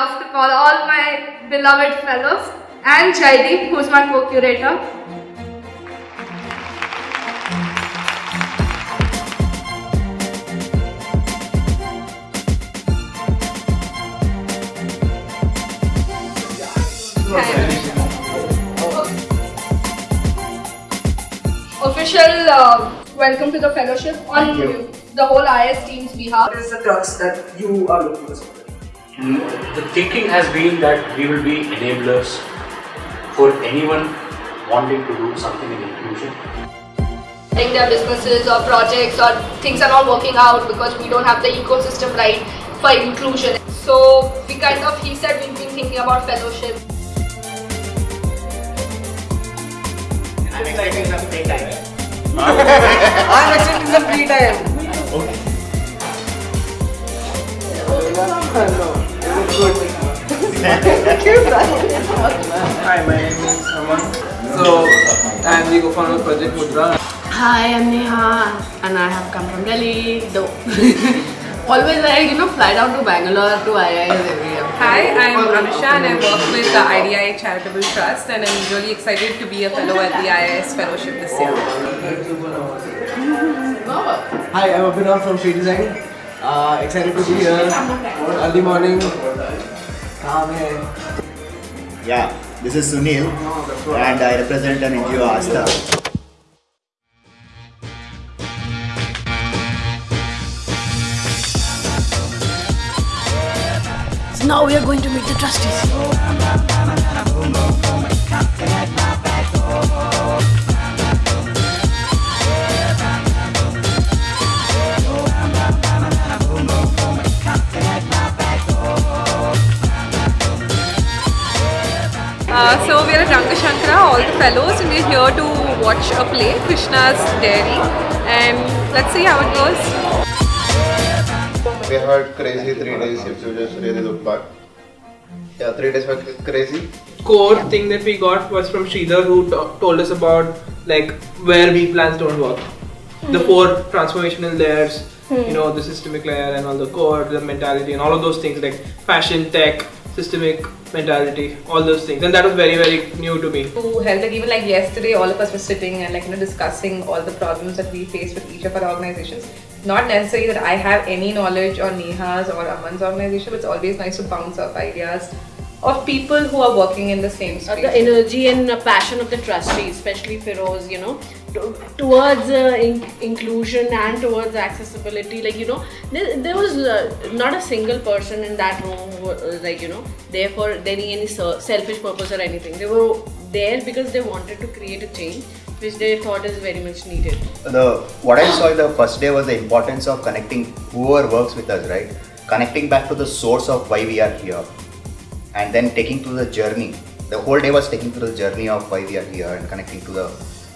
Love to call all my beloved fellows and Jaideep, who's my co-curator. Official uh, welcome to the fellowship on the whole IS team's behalf. What is the crux that you are looking for? The thinking has been that we will be enablers for anyone wanting to do something in inclusion. Like their businesses or projects or things are not working out because we don't have the ecosystem right for inclusion. So we kind of, he said we've been thinking about fellowship. I'm expecting some free time. I'm expecting some free time. Okay. Hi, my name is Aman. So, I'm the co-founder of Project Mudra. Hi, I'm Neha and I have come from Delhi. Though always I you know fly down to Bangalore to IIS every year. Hi, I'm Anusha and I work with the IDI Charitable Trust and I'm really excited to be a fellow at the IIS Fellowship this year. Hi, I'm Abhinav from Free Design. Uh, excited to be here. Early morning. Yeah, this is Sunil and I represent an NGO Asta. So now we are going to meet the trustees. Uh, so we are at Ranga Shankara, all the fellows, and we're here to watch a play, Krishna's Dairy, and let's see how it goes. We heard crazy three days if you just really look back. Yeah, three days were crazy. Core thing that we got was from Sridhar who told us about like where weak plans don't work. The four transformational layers, you know, the systemic layer and all the core, the mentality and all of those things like fashion, tech, systemic mentality, all those things. And that was very, very new to me. Who held like even like yesterday, all of us were sitting and like you know discussing all the problems that we face with each of our organizations. Not necessarily that I have any knowledge on Neha's or Aman's organization, but it's always nice to bounce off ideas of people who are working in the same Uh, the energy and uh, passion of the trustees, especially Ferose, you know, towards uh, in- inclusion and towards accessibility. Like, you know, there, there was uh, not a single person in that room who was like, you know, there for any, any selfish purpose or anything. They were there because they wanted to create a change which they thought is very much needed. The what I saw in the first day was the importance of connecting whoever works with us, right? Connecting back to the source of why we are here, and then taking through the journey. The whole day was taking through the journey of why we are here and connecting to the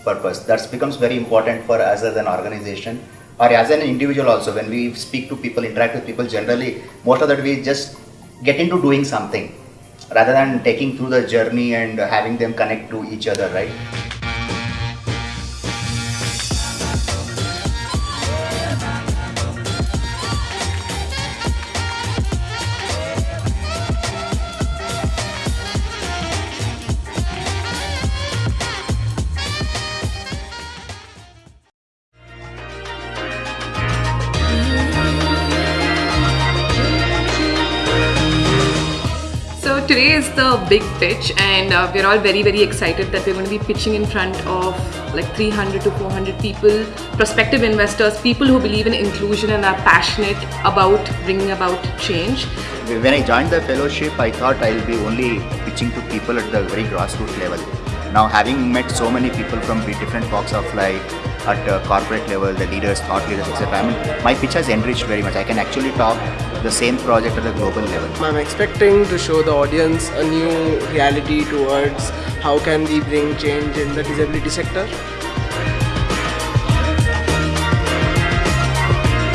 purpose. That becomes very important for us as an organization or as an individual also. When we speak to people, interact with people, generally most of that we just get into doing something rather than taking through the journey and having them connect to each other, right? So today is the big pitch, and uh, we're all very very excited that we're going to be pitching in front of like 300 to 400 people, prospective investors, people who believe in inclusion and are passionate about bringing about change. When I joined the fellowship, I thought I'll be only pitching to people at the very grassroots level. Now, having met so many people from different walks of life, at corporate level, the leaders, thought leaders, etc., I mean, my pitch has enriched very much. I can actually talk the same project at the global level. I'm expecting to show the audience a new reality towards how can we bring change in the disability sector.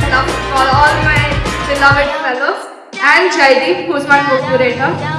Love to all my beloved fellows and Jaideep, who's my co-curator.